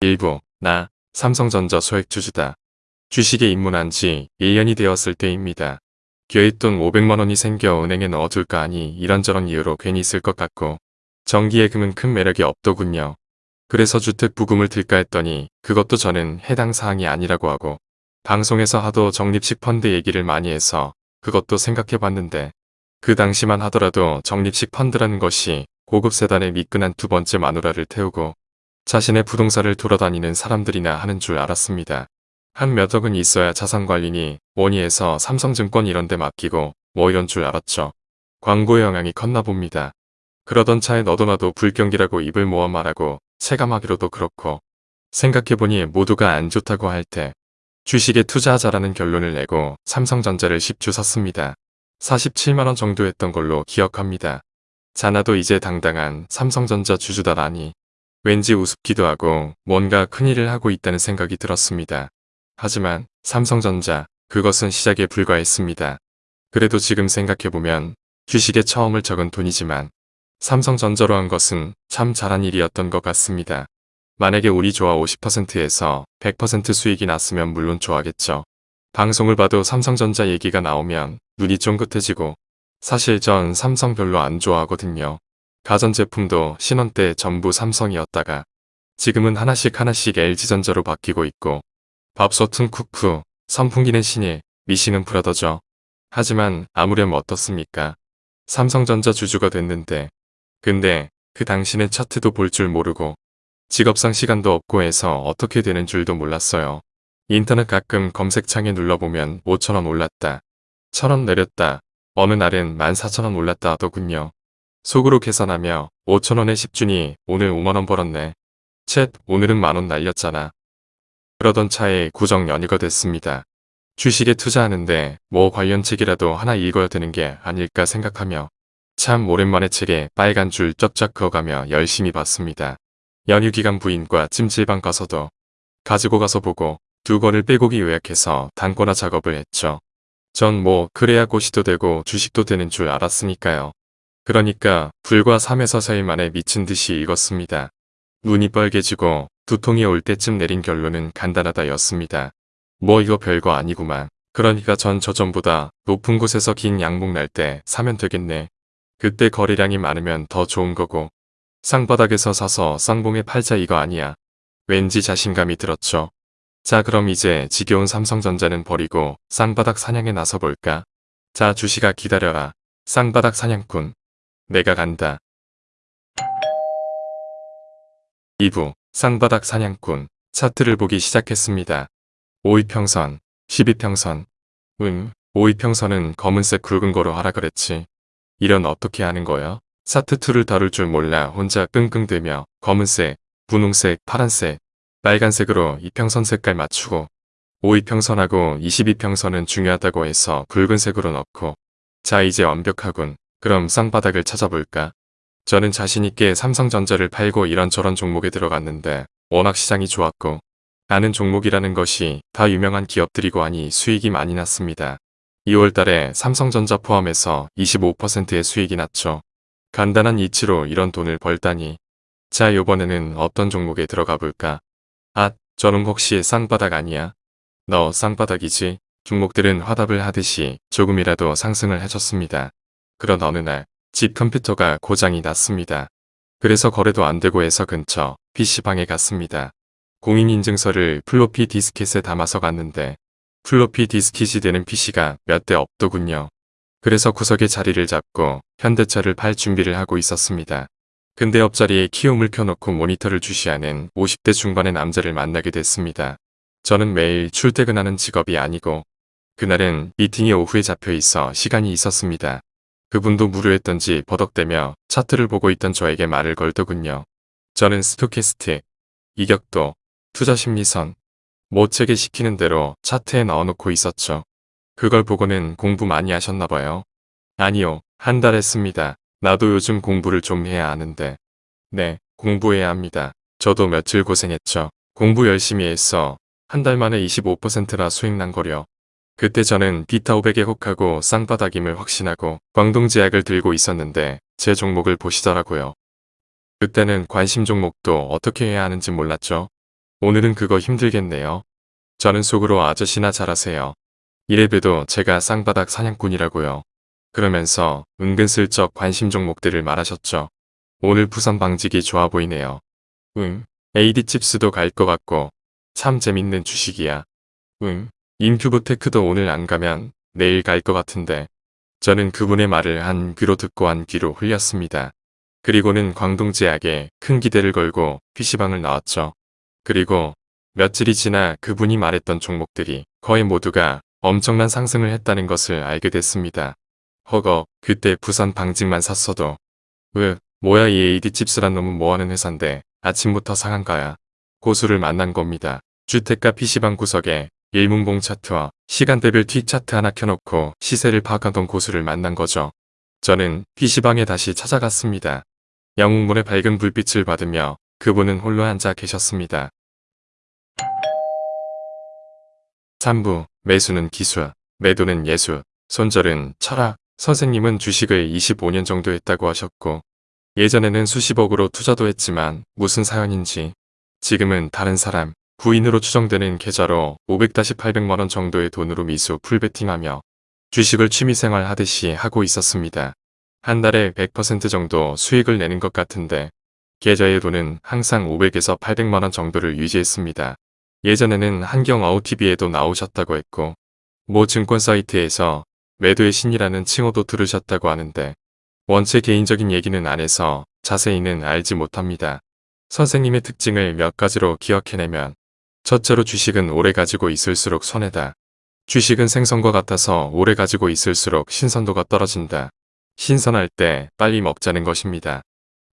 일부 나 삼성전자 소액 주주다. 주식에 입문한 지 1년이 되었을 때입니다. 여윳돈 500만원이 생겨 은행에 넣어둘까 하니 이런저런 이유로 괜히 쓸것 같고 정기예금은 큰 매력이 없더군요. 그래서 주택 부금을 들까 했더니 그것도 저는 해당 사항이 아니라고 하고 방송에서 하도 적립식 펀드 얘기를 많이 해서 그것도 생각해봤는데 그 당시만 하더라도 적립식 펀드라는 것이 고급 세단의 미끈한 두 번째 마누라를 태우고 자신의 부동산을 돌아다니는 사람들이나 하는 줄 알았습니다. 한 몇 억은 있어야 자산관리니 해서 삼성증권 이런 데 맡기고 뭐 이런 줄 알았죠. 광고의 영향이 컸나 봅니다. 그러던 차에 너도 나도 불경기라고 입을 모아 말하고 체감하기로도 그렇고 생각해보니 모두가 안 좋다고 할 때 주식에 투자하자라는 결론을 내고 삼성전자를 10주 샀습니다. 47만원 정도 했던 걸로 기억합니다. 자나도 이제 당당한 삼성전자 주주다라니 왠지 우습기도 하고 뭔가 큰일을 하고 있다는 생각이 들었습니다. 하지만 삼성전자 그것은 시작에 불과했습니다. 그래도 지금 생각해보면 주식에 처음을 적은 돈이지만 삼성전자로 한 것은 참 잘한 일이었던 것 같습니다. 만약에 우리 조화 50%에서 100% 수익이 났으면 물론 좋아하겠죠. 방송을 봐도 삼성전자 얘기가 나오면 눈이 쫑긋해지고 사실 전 삼성 별로 안 좋아하거든요. 가전제품도 신혼 때 전부 삼성이었다가 지금은 하나씩 하나씩 LG전자로 바뀌고 있고 밥솥은 쿠쿠, 선풍기는 신일, 미싱은 브라더죠. 하지만 아무렴 어떻습니까? 삼성전자 주주가 됐는데 근데 그 당시는 차트도 볼 줄 모르고 직업상 시간도 없고 해서 어떻게 되는 줄도 몰랐어요. 인터넷 가끔 검색창에 눌러보면 5천원 올랐다. 1천원 내렸다. 어느 날은 14,000원 올랐다 하더군요. 속으로 계산하며 5천원에 10주니 오늘 5만원 벌었네. 챗 오늘은 만원 날렸잖아. 그러던 차에 구정 연휴가 됐습니다. 주식에 투자하는데 뭐 관련 책이라도 하나 읽어야 되는 게 아닐까 생각하며 참 오랜만에 책에 빨간 줄 쩍쩍 그어가며 열심히 봤습니다. 연휴 기간 부인과 찜질방 가서도 가지고 가서 보고 두 권을 빼곡히 요약해서 단권화 작업을 했죠. 전 뭐 그래야 고시도 되고 주식도 되는 줄 알았으니까요. 그러니까 불과 3에서 4일 만에 미친 듯이 읽었습니다. 눈이 빨개지고 두통이 올 때쯤 내린 결론은 간단하다였습니다. 뭐 이거 별거 아니구만. 그러니까 전 저전보다 높은 곳에서 긴 양복 날때 사면 되겠네. 그때 거래량이 많으면 더 좋은 거고 쌍바닥에서 사서 쌍봉에 팔자 이거 아니야. 왠지 자신감이 들었죠. 자 그럼 이제 지겨운 삼성전자는 버리고 쌍바닥 사냥에 나서볼까? 자 주식아 기다려라. 쌍바닥 사냥꾼. 내가 간다. 2부 쌍바닥 사냥꾼 차트를 보기 시작했습니다. 5위평선, 12평선. 응, 5위평선은 검은색 굵은 거로 하라 그랬지. 이런 어떻게 하는 거야? 차트2를 다룰 줄 몰라 혼자 끙끙대며 검은색, 분홍색, 파란색, 빨간색으로 이평선 색깔 맞추고 5위평선하고 22평선은 중요하다고 해서 붉은색으로 넣고 자 이제 완벽하군. 그럼 쌍바닥을 찾아볼까? 저는 자신있게 삼성전자를 팔고 이런저런 종목에 들어갔는데 워낙 시장이 좋았고 아는 종목이라는 것이 다 유명한 기업들이고 하니 수익이 많이 났습니다. 2월 달에 삼성전자 포함해서 25%의 수익이 났죠. 간단한 이치로 이런 돈을 벌다니. 자 요번에는 어떤 종목에 들어가 볼까? 아, 저는 혹시 쌍바닥 아니야? 너 쌍바닥이지? 종목들은 화답을 하듯이 조금이라도 상승을 해줬습니다. 그런 어느 날 집 컴퓨터가 고장이 났습니다. 그래서 거래도 안되고 해서 근처 PC방에 갔습니다. 공인인증서를 플로피 디스켓에 담아서 갔는데 플로피 디스킷이 되는 PC가 몇 대 없더군요. 그래서 구석에 자리를 잡고 현대차를 팔 준비를 하고 있었습니다. 근데 옆자리에 키움을 켜놓고 모니터를 주시하는 50대 중반의 남자를 만나게 됐습니다. 저는 매일 출퇴근하는 직업이 아니고 그날은 미팅이 오후에 잡혀 있어 시간이 있었습니다. 그분도 무료했던지 버벅대며 차트를 보고 있던 저에게 말을 걸더군요. 저는 stochastic, 이격도, 투자심리선, 모책에 시키는 대로 차트에 넣어놓고 있었죠. 그걸 보고는 공부 많이 하셨나봐요. 아니요, 한 달 했습니다. 나도 요즘 공부를 좀 해야 하는데. 네, 공부해야 합니다. 저도 며칠 고생했죠. 공부 열심히 했어. 한달 만에 25%나 수익 난 거려. 그때 저는 비타 500에 혹하고 쌍바닥임을 확신하고 광동제약을 들고 있었는데 제 종목을 보시더라고요. 그때는 관심 종목도 어떻게 해야 하는지 몰랐죠. 오늘은 그거 힘들겠네요. 저는 속으로 아저씨나 잘하세요. 이래봬도 제가 쌍바닥 사냥꾼이라고요. 그러면서 은근슬쩍 관심 종목들을 말하셨죠. 오늘 부산 방직이 좋아 보이네요. 응, AD 칩스도 갈 것 같고 참 재밌는 주식이야. 응, 인큐브테크도 오늘 안 가면 내일 갈 것 같은데 저는 그분의 말을 한 귀로 듣고 한 귀로 흘렸습니다. 그리고는 광동제약에 큰 기대를 걸고 PC방을 나왔죠. 그리고 며칠이 지나 그분이 말했던 종목들이 거의 모두가 엄청난 상승을 했다는 것을 알게 됐습니다. 허거 그때 부산 방직만 샀어도 으 뭐야 이 AD 칩스란 놈은 뭐하는 회사인데 아침부터 상한가야. 고수를 만난 겁니다. 주택가 PC방 구석에 일문봉 차트와 시간대별 T 차트 하나 켜놓고 시세를 파악하던 고수를 만난 거죠. 저는 PC방에 다시 찾아갔습니다. 영웅문의 밝은 불빛을 받으며 그분은 홀로 앉아 계셨습니다. 3부 매수는 기술, 매도는 예술, 손절은 철학, 선생님은 주식을 25년 정도 했다고 하셨고 예전에는 수십억으로 투자도 했지만 무슨 사연인지 지금은 다른 사람, 부인으로 추정되는 계좌로 500-800만원 정도의 돈으로 미수 풀베팅하며 주식을 취미생활 하듯이 하고 있었습니다. 한 달에 100% 정도 수익을 내는 것 같은데 계좌의 돈은 항상 500에서 800만원 정도를 유지했습니다. 예전에는 한경 아우TV에도 나오셨다고 했고 모 증권 사이트에서 매도의 신이라는 칭호도 들으셨다고 하는데 원체 개인적인 얘기는 안 해서 자세히는 알지 못합니다. 선생님의 특징을 몇 가지로 기억해내면 첫째로 주식은 오래 가지고 있을수록 손해다. 주식은 생선과 같아서 오래 가지고 있을수록 신선도가 떨어진다. 신선할 때 빨리 먹자는 것입니다.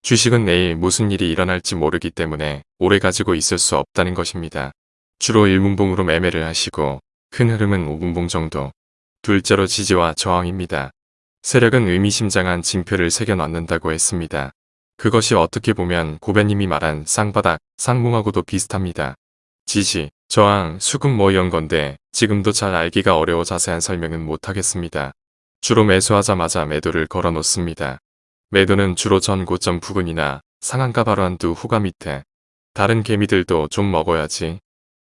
주식은 내일 무슨 일이 일어날지 모르기 때문에 오래 가지고 있을 수 없다는 것입니다. 주로 1문봉으로 매매를 하시고 큰 흐름은 5분봉 정도. 둘째로 지지와 저항입니다. 세력은 의미심장한 징표를 새겨놨는다고 했습니다. 그것이 어떻게 보면 고배님이 말한 쌍바닥, 쌍뭉하고도 비슷합니다. 지지, 저항, 수급 뭐 이런 건데 지금도 잘 알기가 어려워 자세한 설명은 못하겠습니다. 주로 매수하자마자 매도를 걸어 놓습니다. 매도는 주로 전 고점 부근이나 상한가 바로 한두 후가 밑에 다른 개미들도 좀 먹어야지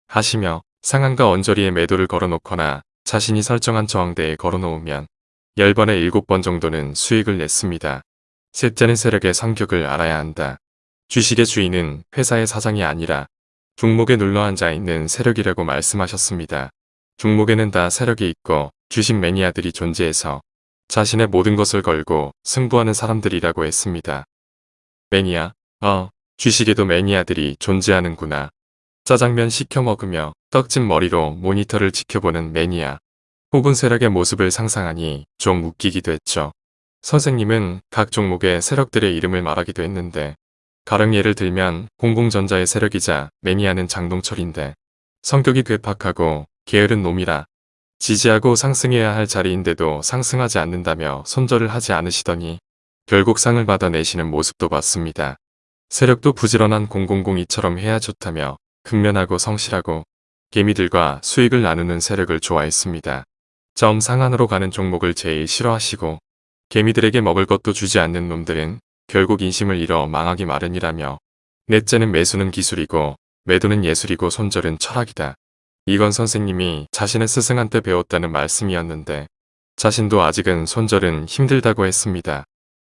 하시며 상한가 언저리에 매도를 걸어놓거나 자신이 설정한 저항대에 걸어놓으면 10번에 7번 정도는 수익을 냈습니다. 셋째는 세력의 성격을 알아야 한다. 주식의 주인은 회사의 사장이 아니라 종목에 눌러앉아 있는 세력이라고 말씀하셨습니다. 종목에는 다 세력이 있고 주식 매니아들이 존재해서 자신의 모든 것을 걸고 승부하는 사람들이라고 했습니다. 매니아, 어, 주식에도 매니아들이 존재하는구나. 짜장면 시켜 먹으며 떡진 머리로 모니터를 지켜보는 매니아. 혹은 세력의 모습을 상상하니 좀 웃기기도 했죠. 선생님은 각 종목의 세력들의 이름을 말하기도 했는데 가령 예를 들면 공공전자의 세력이자 매니아는 장동철인데 성격이 괴팍하고 게으른 놈이라 지지하고 상승해야 할 자리인데도 상승하지 않는다며 손절을 하지 않으시더니 결국 상을 받아내시는 모습도 봤습니다. 세력도 부지런한 002처럼 해야 좋다며 근면하고 성실하고 개미들과 수익을 나누는 세력을 좋아했습니다. 점 상한으로 가는 종목을 제일 싫어하시고 개미들에게 먹을 것도 주지 않는 놈들은 결국 인심을 잃어 망하기 마련이라며 넷째는 매수는 기술이고 매도는 예술이고 손절은 철학이다. 이건 선생님이 자신의 스승한테 배웠다는 말씀이었는데 자신도 아직은 손절은 힘들다고 했습니다.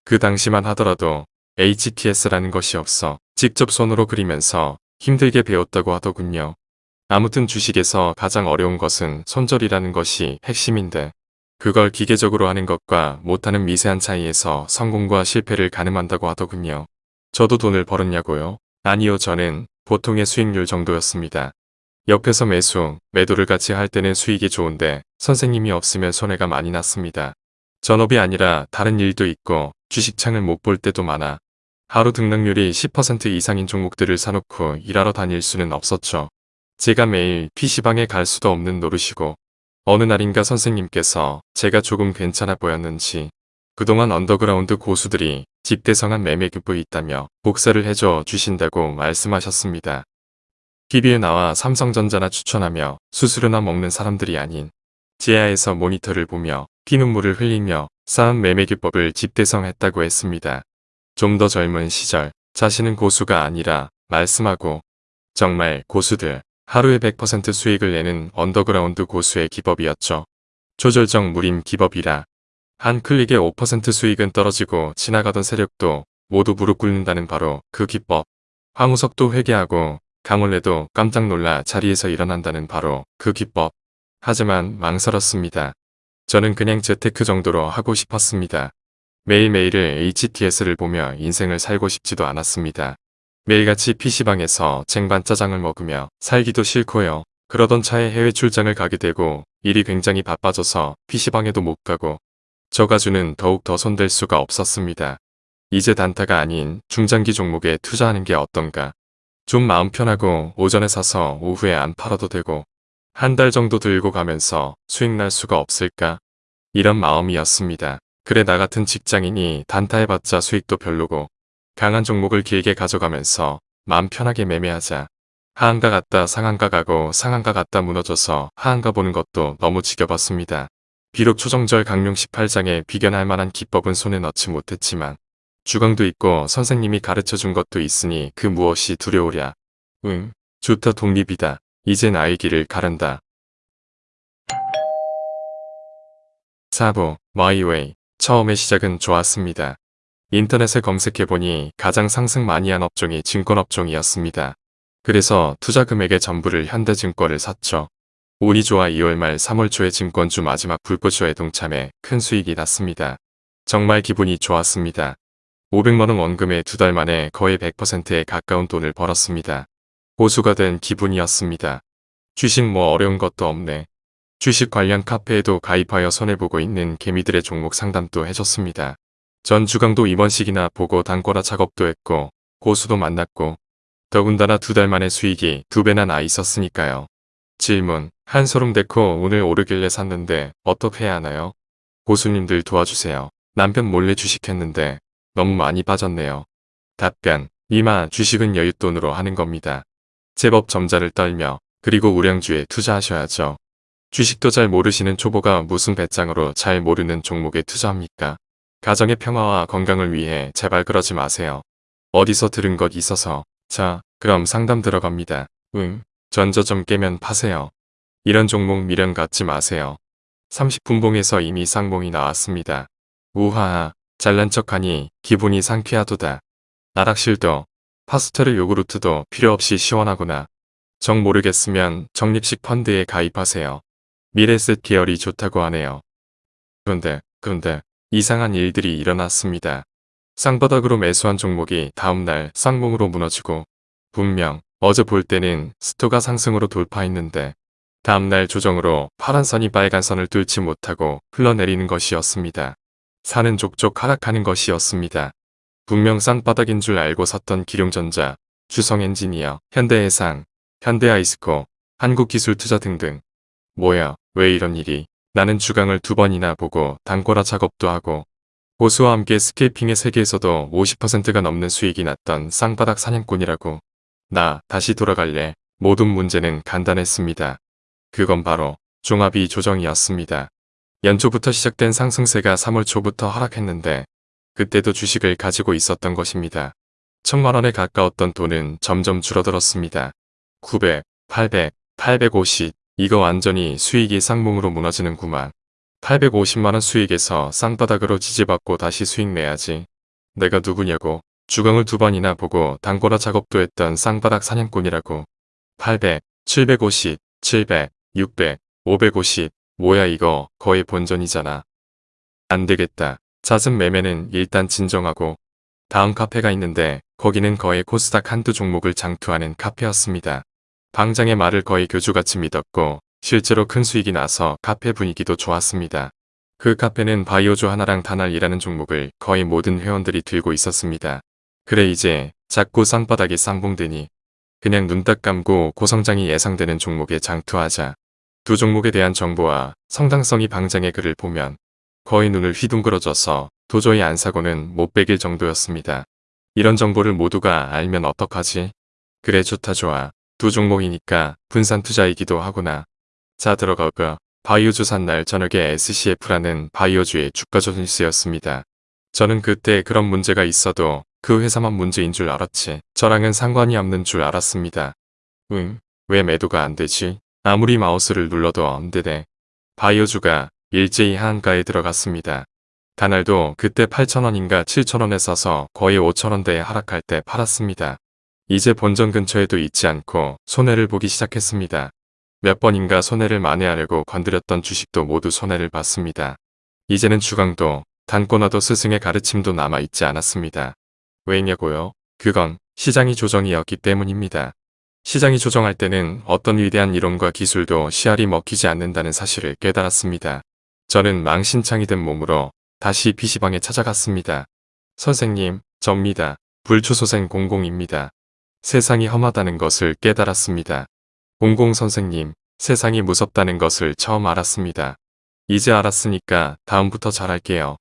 그 당시만 하더라도 HTS라는 것이 없어 직접 손으로 그리면서 힘들게 배웠다고 하더군요. 아무튼 주식에서 가장 어려운 것은 손절이라는 것이 핵심인데 그걸 기계적으로 하는 것과 못하는 미세한 차이에서 성공과 실패를 가늠한다고 하더군요. 저도 돈을 벌었냐고요? 아니요 저는 보통의 수익률 정도였습니다. 옆에서 매수, 매도를 같이 할 때는 수익이 좋은데 선생님이 없으면 손해가 많이 났습니다. 전업이 아니라 다른 일도 있고 주식창을 못 볼 때도 많아 하루 등락률이 10% 이상인 종목들을 사놓고 일하러 다닐 수는 없었죠. 제가 매일 PC방에 갈 수도 없는 노릇이고 어느 날인가 선생님께서 제가 조금 괜찮아 보였는지 그동안 언더그라운드 고수들이 집대성한 매매기법이 있다며 복사를 해줘 주신다고 말씀하셨습니다. TV에 나와 삼성전자나 추천하며 수수료나 먹는 사람들이 아닌 지하에서 모니터를 보며 피눈물을 흘리며 쌓은 매매기법을 집대성했다고 했습니다. 좀 더 젊은 시절 자신은 고수가 아니라 말씀하고 정말 고수들, 하루에 100% 수익을 내는 언더그라운드 고수의 기법이었죠. 초절정 무림 기법이라 한 클릭에 5% 수익은 떨어지고 지나가던 세력도 모두 무릎 꿇는다는 바로 그 기법. 황우석도 회개하고 강원래도 깜짝 놀라 자리에서 일어난다는 바로 그 기법. 하지만 망설였습니다. 저는 그냥 재테크 정도로 하고 싶었습니다. 매일매일을 HTS를 보며 인생을 살고 싶지도 않았습니다. 매일같이 PC방에서 쟁반 짜장을 먹으며 살기도 싫고요. 그러던 차에 해외 출장을 가게 되고 일이 굉장히 바빠져서 PC방에도 못 가고 저가주는 더욱 더 손댈 수가 없었습니다. 이제 단타가 아닌 중장기 종목에 투자하는 게 어떤가. 좀 마음 편하고 오전에 사서 오후에 안 팔아도 되고 한 달 정도 들고 가면서 수익 날 수가 없을까? 이런 마음이었습니다. 그래 나 같은 직장인이 단타 해봤자 수익도 별로고 강한 종목을 길게 가져가면서 마음 편하게 매매하자. 하한가 갔다 상한가 가고 상한가 갔다 무너져서 하한가 보는 것도 너무 지겨웠습니다. 비록 초정절 강령 18장에 비견할 만한 기법은 손에 넣지 못했지만 주강도 있고 선생님이 가르쳐준 것도 있으니 그 무엇이 두려우랴. 응, 좋다 독립이다. 이제 나의 길을 가른다. 4부 마이웨이 처음의 시작은 좋았습니다. 인터넷에 검색해보니 가장 상승 많이 한 업종이 증권업종이었습니다. 그래서 투자 금액의 전부를 현대증권을 샀죠. 운이 좋아 2월 말 3월 초에 증권주 마지막 불꽃쇼에 동참해 큰 수익이 났습니다. 정말 기분이 좋았습니다. 500만원 원금에 두 달 만에 거의 100%에 가까운 돈을 벌었습니다. 고수가 된 기분이었습니다. 주식 뭐 어려운 것도 없네. 주식 관련 카페에도 가입하여 손해보고 있는 개미들의 종목 상담도 해줬습니다. 전 주강도 입원식이나 보고 단거라 작업도 했고 고수도 만났고 더군다나 두 달 만에 수익이 두 배나 나 있었으니까요. 질문 한소름 데코 오늘 오르길래 샀는데 어떻게 해야 하나요? 고수님들 도와주세요. 남편 몰래 주식했는데 너무 많이 빠졌네요. 답변 이마 주식은 여윳돈으로 하는 겁니다. 제법 점자를 떨며 그리고 우량주에 투자하셔야죠. 주식도 잘 모르시는 초보가 무슨 배짱으로 잘 모르는 종목에 투자합니까? 가정의 평화와 건강을 위해 제발 그러지 마세요. 어디서 들은 것 있어서 자 그럼 상담 들어갑니다. 응 전저점 깨면 파세요. 이런 종목 미련 갖지 마세요. 30분봉에서 이미 쌍봉이 나왔습니다. 우하하 잘난 척하니 기분이 상쾌하도다. 나락실도 파스텔르 요구르트도 필요 없이 시원하구나. 정 모르겠으면 적립식 펀드에 가입하세요. 미래셋 계열이 좋다고 하네요. 그런데 그런데 이상한 일들이 일어났습니다. 쌍바닥으로 매수한 종목이 다음날 쌍봉으로 무너지고 분명 어제 볼 때는 스토가 상승으로 돌파했는데 다음날 조정으로 파란 선이 빨간 선을 뚫지 못하고 흘러내리는 것이었습니다. 산은 족족 하락하는 것이었습니다. 분명 쌍바닥인 줄 알고 샀던 기룡전자, 주성엔지니어, 현대해상, 현대아이스코, 한국기술투자 등등. 뭐야 왜 이런 일이 나는 주강을 두 번이나 보고 단꼬라 작업도 하고 보수와 함께 스케이핑의 세계에서도 50%가 넘는 수익이 났던 쌍바닥 사냥꾼이라고. 나 다시 돌아갈래. 모든 문제는 간단했습니다. 그건 바로 종합이 조정이었습니다. 연초부터 시작된 상승세가 3월 초부터 하락했는데 그때도 주식을 가지고 있었던 것입니다. 천만 원에 가까웠던 돈은 점점 줄어들었습니다. 900, 800, 850 이거 완전히 수익이 쌍봉으로 무너지는구만. 850만원 수익에서 쌍바닥으로 지지받고 다시 수익 내야지. 내가 누구냐고 주강을 두 번이나 보고 단거라 작업도 했던 쌍바닥 사냥꾼이라고. 800, 750, 700, 600, 550 뭐야 이거 거의 본전이잖아. 안되겠다. 잦은 매매는 일단 진정하고 다음 카페가 있는데 거기는 거의 코스닥 한두 종목을 장투하는 카페였습니다. 방장의 말을 거의 교주같이 믿었고 실제로 큰 수익이 나서 카페 분위기도 좋았습니다. 그 카페는 바이오주 하나랑 단알이라는 종목을 거의 모든 회원들이 들고 있었습니다. 그래 이제 자꾸 쌍바닥이 쌍봉되니 그냥 눈 딱 감고 고성장이 예상되는 종목에 장투하자. 두 종목에 대한 정보와 성당성이 방장의 글을 보면 거의 눈을 휘둥그러져서 도저히 안 사고는 못 베길 정도였습니다. 이런 정보를 모두가 알면 어떡하지? 그래 좋다 좋아. 두 종목이니까 분산 투자이기도 하구나. 자 들어가고 바이오주 산날 저녁에 SCF라는 바이오주의 주가 조선뉴스였습니다. 저는 그때 그런 문제가 있어도 그 회사만 문제인 줄 알았지. 저랑은 상관이 없는 줄 알았습니다. 응, 왜 매도가 안 되지? 아무리 마우스를 눌러도 안 되네. 바이오주가 일제히 하한가에 들어갔습니다. 다날도 그때 8,000원인가 7,000원에 사서 거의 5,000원대에 하락할 때 팔았습니다. 이제 본전 근처에도 있지 않고 손해를 보기 시작했습니다. 몇 번인가 손해를 만회하려고 건드렸던 주식도 모두 손해를 봤습니다. 이제는 주강도 단꼬나도 스승의 가르침도 남아있지 않았습니다. 왜냐고요? 그건 시장이 조정이었기 때문입니다. 시장이 조정할 때는 어떤 위대한 이론과 기술도 씨알이 먹히지 않는다는 사실을 깨달았습니다. 저는 망신창이 된 몸으로 다시 PC방에 찾아갔습니다. 선생님, 접니다. 불초소생 공공입니다. 세상이 험하다는 것을 깨달았습니다. 공공 선생님, 세상이 무섭다는 것을 처음 알았습니다. 이제 알았으니까 다음부터 잘할게요.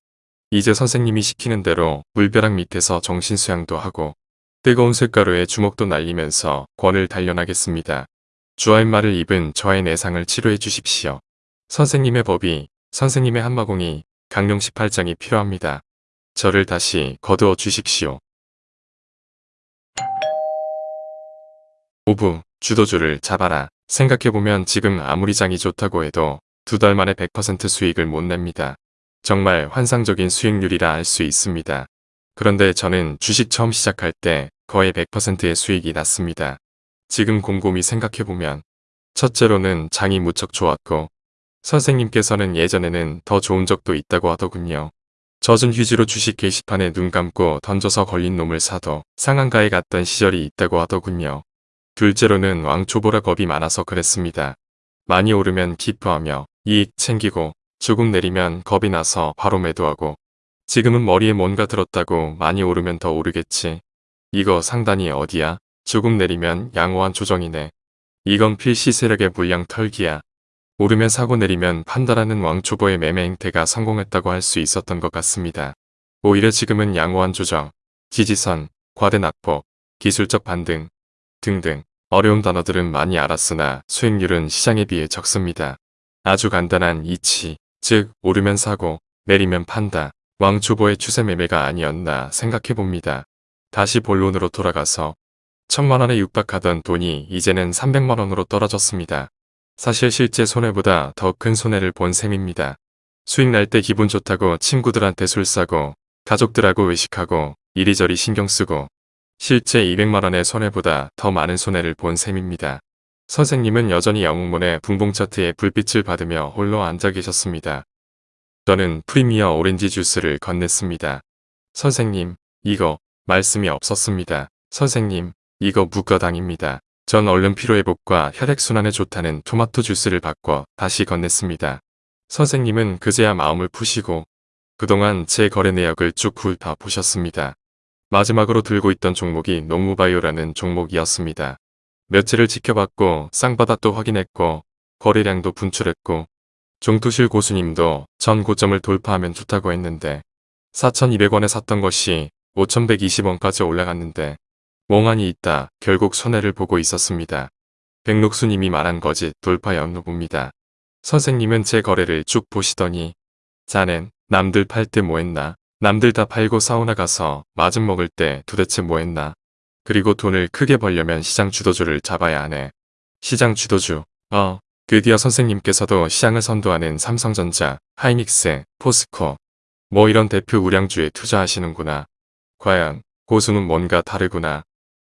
이제 선생님이 시키는 대로 물벼락 밑에서 정신수양도 하고 뜨거운 쇳가루에 주먹도 날리면서 권을 단련하겠습니다. 주할 말을 입은 저의 내상을 치료해 주십시오. 선생님의 법이, 선생님의 한마공이, 강령 18장이 필요합니다. 저를 다시 거두어 주십시오. 5부 주도주를 잡아라. 생각해보면 지금 아무리 장이 좋다고 해도 두 달 만에 100% 수익을 못 냅니다. 정말 환상적인 수익률이라 알 수 있습니다. 그런데 저는 주식 처음 시작할 때 거의 100%의 수익이 났습니다. 지금 곰곰이 생각해보면 첫째로는 장이 무척 좋았고 선생님께서는 예전에는 더 좋은 적도 있다고 하더군요. 젖은 휴지로 주식 게시판에 눈 감고 던져서 걸린 놈을 사도 상한가에 갔던 시절이 있다고 하더군요. 둘째로는 왕초보라 겁이 많아서 그랬습니다. 많이 오르면 기뻐하며 이익 챙기고 조금 내리면 겁이 나서 바로 매도하고 지금은 머리에 뭔가 들었다고 많이 오르면 더 오르겠지. 이거 상단이 어디야? 조금 내리면 양호한 조정이네. 이건 필시 세력의 물량 털기야. 오르면 사고 내리면 판다라는 왕초보의 매매 행태가 성공했다고 할 수 있었던 것 같습니다. 오히려 지금은 양호한 조정, 지지선, 과대 낙폭, 기술적 반등 등등 어려운 단어들은 많이 알았으나 수익률은 시장에 비해 적습니다. 아주 간단한 이치, 즉 오르면 사고 내리면 판다. 왕초보의 추세 매매가 아니었나 생각해봅니다. 다시 본론으로 돌아가서 천만원에 육박하던 돈이 이제는 300만원으로 떨어졌습니다. 사실 실제 손해보다 더 큰 손해를 본 셈입니다. 수익 날 때 기분 좋다고 친구들한테 술 사고 가족들하고 외식하고 이리저리 신경 쓰고 실제 200만원의 손해보다 더 많은 손해를 본 셈입니다. 선생님은 여전히 영웅문의 붕봉 차트에 불빛을 받으며 홀로 앉아 계셨습니다. 저는 프리미어 오렌지 주스를 건넸습니다. 선생님, 이거 말씀이 없었습니다. 선생님, 이거 무가당입니다. 전 얼른 피로회복과 혈액순환에 좋다는 토마토 주스를 바꿔 다시 건넸습니다. 선생님은 그제야 마음을 푸시고 그동안 제 거래 내역을 쭉 훑어 보셨습니다. 마지막으로 들고 있던 종목이 농무바이오라는 종목이었습니다. 며칠을 지켜봤고 쌍바닥도 확인했고 거래량도 분출했고 종투실 고수님도 전 고점을 돌파하면 좋다고 했는데 4,200원에 샀던 것이 5,120원까지 올라갔는데 멍하니 있다 결국 손해를 보고 있었습니다. 백록수님이 말한 거짓 돌파였나 봅니다. 선생님은 제 거래를 쭉 보시더니 자넨 남들 팔 때 뭐했나 남들 다 팔고 사우나 가서 마중 먹을 때 도대체 뭐 했나 그리고 돈을 크게 벌려면 시장 주도주를 잡아야 하네. 시장 주도주 어 드디어 선생님께서도 시장을 선도하는 삼성전자, 하이닉스, 포스코 뭐 이런 대표 우량주에 투자하시는구나. 과연 고수는 뭔가 다르구나.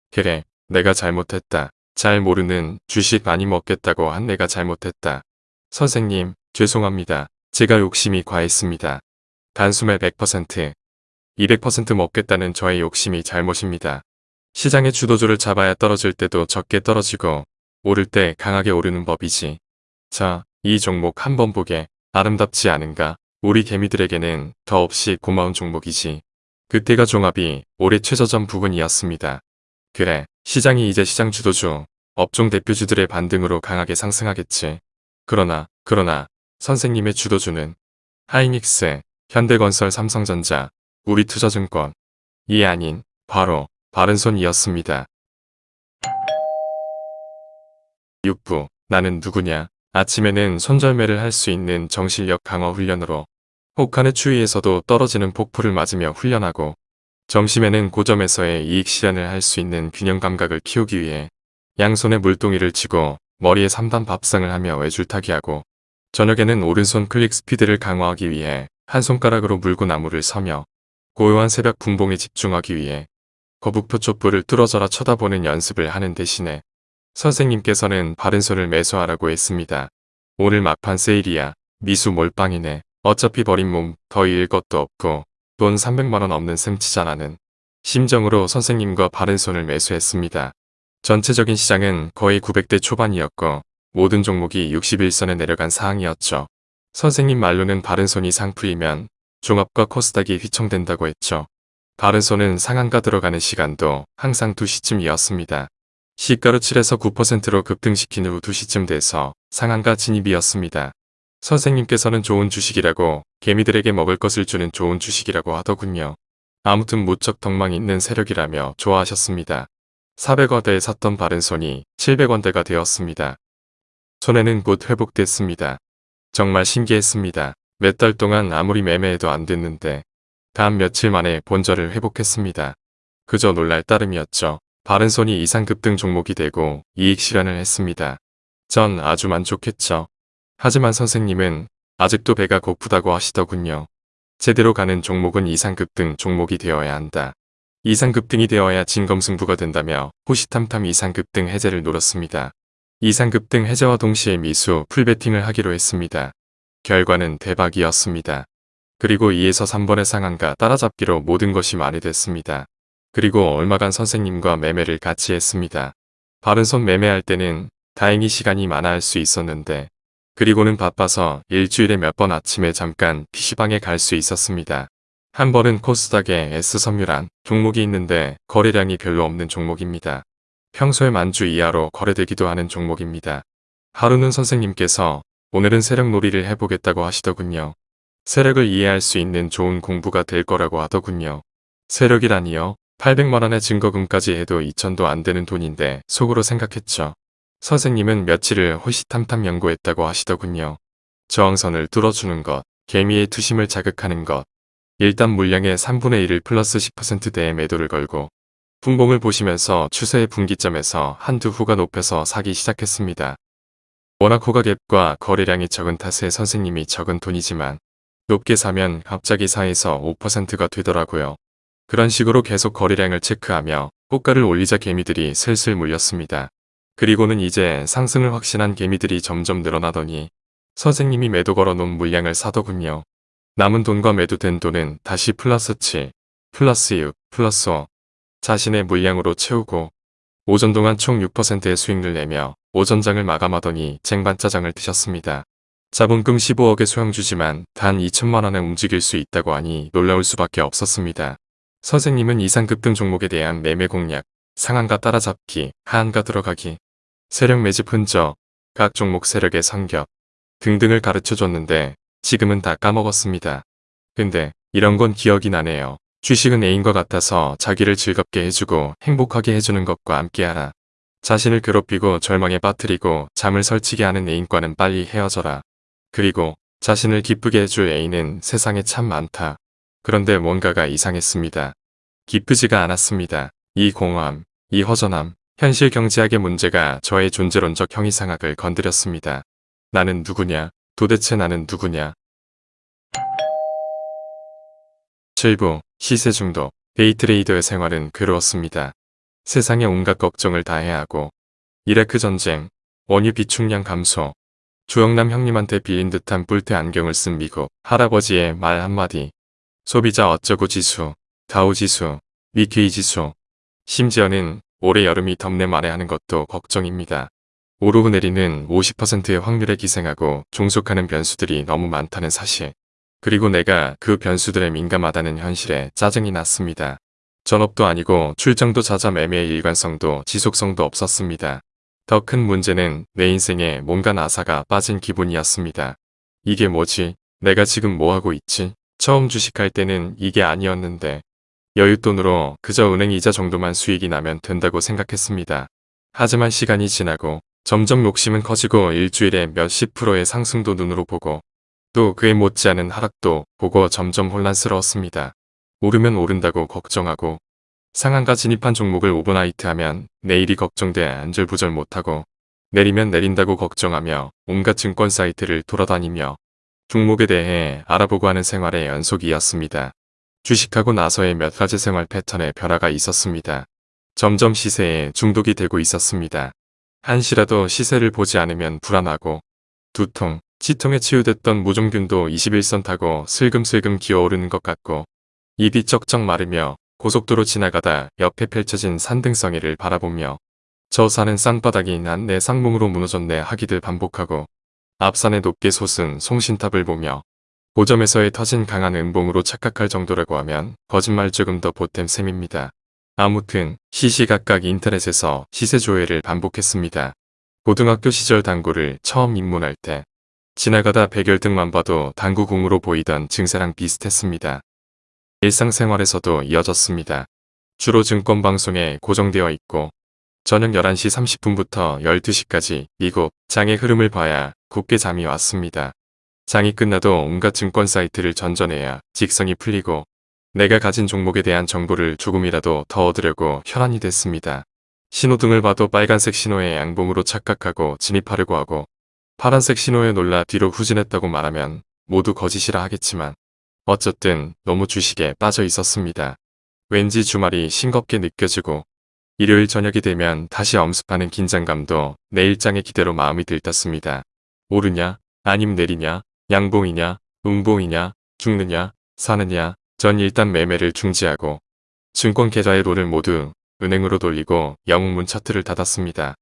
그래 내가 잘못했다. 잘 모르는 주식 많이 먹겠다고 한 내가 잘못했다. 선생님 죄송합니다. 제가 욕심이 과했습니다. 단숨에 100%, 200% 먹겠다는 저의 욕심이 잘못입니다. 시장의 주도주를 잡아야 떨어질 때도 적게 떨어지고 오를 때 강하게 오르는 법이지. 자, 이 종목 한번 보게 아름답지 않은가? 우리 개미들에게는 더없이 고마운 종목이지. 그때가 종합이 올해 최저점 부근이었습니다. 그래, 시장이 이제 시장 주도주, 업종 대표주들의 반등으로 강하게 상승하겠지. 그러나, 그러나 선생님의 주도주는 하이닉스, 현대건설 삼성전자, 우리투자증권, 이 아닌 바로 바른손이었습니다. 6부 나는 누구냐 아침에는 손절매를 할 수 있는 정실력 강화 훈련으로 혹한의 추위에서도 떨어지는 폭포를 맞으며 훈련하고 점심에는 고점에서의 이익 실현을 할 수 있는 균형 감각을 키우기 위해 양손에 물동이를 쥐고 머리에 3단 밥상을 하며 외줄타기하고 저녁에는 오른손 클릭 스피드를 강화하기 위해 한 손가락으로 물고 나무를 서며 고요한 새벽 분봉에 집중하기 위해 거북표 촛불을 뚫어져라 쳐다보는 연습을 하는 대신에 선생님께서는 바른손을 매수하라고 했습니다. 오늘 막판 세일이야. 미수 몰빵이네. 어차피 버린 몸 더 잃을 것도 없고 돈 300만원 없는 셈치자라는 심정으로 선생님과 바른손을 매수했습니다. 전체적인 시장은 거의 900대 초반이었고 모든 종목이 61선에 내려간 상황이었죠. 선생님 말로는 바른손이 상풀이면 종합과 코스닥이 휘청된다고 했죠. 바른손은 상한가 들어가는 시간도 항상 2시쯤이었습니다. 시가로 7에서 9%로 급등시킨 후 2시쯤 돼서 상한가 진입이었습니다. 선생님께서는 좋은 주식이라고 개미들에게 먹을 것을 주는 좋은 주식이라고 하더군요. 아무튼 무척 덕망 있는 세력이라며 좋아하셨습니다. 400원대에 샀던 바른손이 700원대가 되었습니다. 손해는 곧 회복됐습니다. 정말 신기했습니다. 몇 달 동안 아무리 매매해도 안 됐는데 다음 며칠 만에 본절을 회복했습니다. 그저 놀랄 따름이었죠. 바른손이 이상 급등 종목이 되고 이익 실현을 했습니다. 전 아주 만족했죠. 하지만 선생님은 아직도 배가 고프다고 하시더군요. 제대로 가는 종목은 이상급등 종목이 되어야 한다. 이상급등이 되어야 진검승부가 된다며 호시탐탐 이상급등 해제를 노렸습니다. 이상급 등 해제와 동시에 미수 풀베팅을 하기로 했습니다. 결과는 대박이었습니다. 그리고 2에서 3번의 상한가 따라잡기로 모든 것이 말이 됐습니다. 그리고 얼마간 선생님과 매매를 같이 했습니다. 바른손 매매할 때는 다행히 시간이 많아 할 수 있었는데 그리고는 바빠서 일주일에 몇 번 아침에 잠깐 PC방에 갈 수 있었습니다. 한 번은 코스닥에 S섬유란 종목이 있는데 거래량이 별로 없는 종목입니다. 평소에 만주 이하로 거래되기도 하는 종목입니다. 하루는 선생님께서 오늘은 세력 놀이를 해보겠다고 하시더군요. 세력을 이해할 수 있는 좋은 공부가 될 거라고 하더군요. 세력이라니요? 800만원의 증거금까지 해도 2천도 안 되는 돈인데 속으로 생각했죠. 선생님은 며칠을 호시탐탐 연구했다고 하시더군요. 저항선을 뚫어주는 것, 개미의 투심을 자극하는 것, 일단 물량의 3분의 1을 플러스 10%대의 매도를 걸고 분봉을 보시면서 추세의 분기점에서 한두 후가 높여서 사기 시작했습니다. 워낙 호가갭과 거래량이 적은 탓에 선생님이 적은 돈이지만 높게 사면 갑자기 4에서 5%가 되더라고요. 그런 식으로 계속 거래량을 체크하며 호가를 올리자 개미들이 슬슬 물렸습니다. 그리고는 이제 상승을 확신한 개미들이 점점 늘어나더니 선생님이 매도 걸어놓은 물량을 사더군요. 남은 돈과 매도된 돈은 다시 플러스 7, 플러스 6, 플러스 5 자신의 물량으로 채우고 오전 동안 총 6%의 수익을 내며 오전장을 마감하더니 쟁반짜장을 드셨습니다. 자본금 15억의 소형주지만 단 2천만원에 움직일 수 있다고 하니 놀라울 수밖에 없었습니다. 선생님은 이상급 등 종목에 대한 매매 공략, 상한가 따라잡기, 하한가 들어가기, 세력 매집 흔적, 각 종목 세력의 성격 등등을 가르쳐줬는데 지금은 다 까먹었습니다. 근데 이런 건 기억이 나네요. 주식은 애인과 같아서 자기를 즐겁게 해주고 행복하게 해주는 것과 함께하라. 자신을 괴롭히고 절망에 빠뜨리고 잠을 설치게 하는 애인과는 빨리 헤어져라. 그리고 자신을 기쁘게 해줄 애인은 세상에 참 많다. 그런데 뭔가가 이상했습니다. 기쁘지가 않았습니다. 이 공허함, 이 허전함, 현실 경제학의 문제가 저의 존재론적 형이상학을 건드렸습니다. 나는 누구냐? 도대체 나는 누구냐? 7부 시세 중독 데이트레이더의 생활은 괴로웠습니다. 세상에 온갖 걱정을 다 해야 하고 이라크 전쟁, 원유 비축량 감소, 주영남 형님한테 빌린 듯한 뿔테 안경을 쓴 미국 할아버지의 말 한마디 소비자 어쩌고 지수, 다우 지수, 위케이 지수 심지어는 올해 여름이 덥네 말해 하는 것도 걱정입니다. 오르고 내리는 50%의 확률에 기생하고 종속하는 변수들이 너무 많다는 사실. 그리고 내가 그 변수들에 민감하다는 현실에 짜증이 났습니다. 전업도 아니고 출장도 잦아 매매의 일관성도 지속성도 없었습니다. 더 큰 문제는 내 인생에 뭔가 나사가 빠진 기분이었습니다. 이게 뭐지? 내가 지금 뭐하고 있지? 처음 주식할 때는 이게 아니었는데 여윳돈으로 그저 은행 이자 정도만 수익이 나면 된다고 생각했습니다. 하지만 시간이 지나고 점점 욕심은 커지고 일주일에 몇십 프로의 상승도 눈으로 보고 또 그에 못지않은 하락도 보고 점점 혼란스러웠습니다. 오르면 오른다고 걱정하고 상한가 진입한 종목을 오버나이트 하면 내일이 걱정돼 안절부절 못하고 내리면 내린다고 걱정하며 온갖 증권 사이트를 돌아다니며 종목에 대해 알아보고 하는 생활의 연속이었습니다. 주식하고 나서의 몇 가지 생활 패턴에 변화가 있었습니다. 점점 시세에 중독이 되고 있었습니다. 한시라도 시세를 보지 않으면 불안하고 두통, 치통에 치유됐던 무종균도 21선 타고 슬금슬금 기어오르는 것 같고 입이 쩍쩍 마르며 고속도로 지나가다 옆에 펼쳐진 산등성이를 바라보며 저 산은 쌍바닥이 난 내 상몽으로 무너졌네 하기들 반복하고 앞산에 높게 솟은 송신탑을 보며 고점에서의 터진 강한 음봉으로 착각할 정도라고 하면 거짓말 조금 더 보탬 셈입니다. 아무튼 시시각각 인터넷에서 시세 조회를 반복했습니다. 고등학교 시절 당구를 처음 입문할 때 지나가다 백열등만 봐도 당구공으로 보이던 증세랑 비슷했습니다. 일상생활에서도 이어졌습니다. 주로 증권방송에 고정되어 있고 저녁 11시 30분부터 12시까지 미국 장의 흐름을 봐야 곱게 잠이 왔습니다. 장이 끝나도 온갖 증권 사이트를 전전해야 직성이 풀리고 내가 가진 종목에 대한 정보를 조금이라도 더 얻으려고 혈안이 됐습니다. 신호등을 봐도 빨간색 신호에 양봉으로 착각하고 진입하려고 하고 파란색 신호에 놀라 뒤로 후진했다고 말하면 모두 거짓이라 하겠지만 어쨌든 너무 주식에 빠져 있었습니다. 왠지 주말이 싱겁게 느껴지고 일요일 저녁이 되면 다시 엄습하는 긴장감도 내 일장의 기대로 마음이 들떴습니다. 오르냐 아님 내리냐 양봉이냐 음봉이냐 죽느냐 사느냐 전 일단 매매를 중지하고 증권 계좌의 론을 모두 은행으로 돌리고 영웅문 차트를 닫았습니다.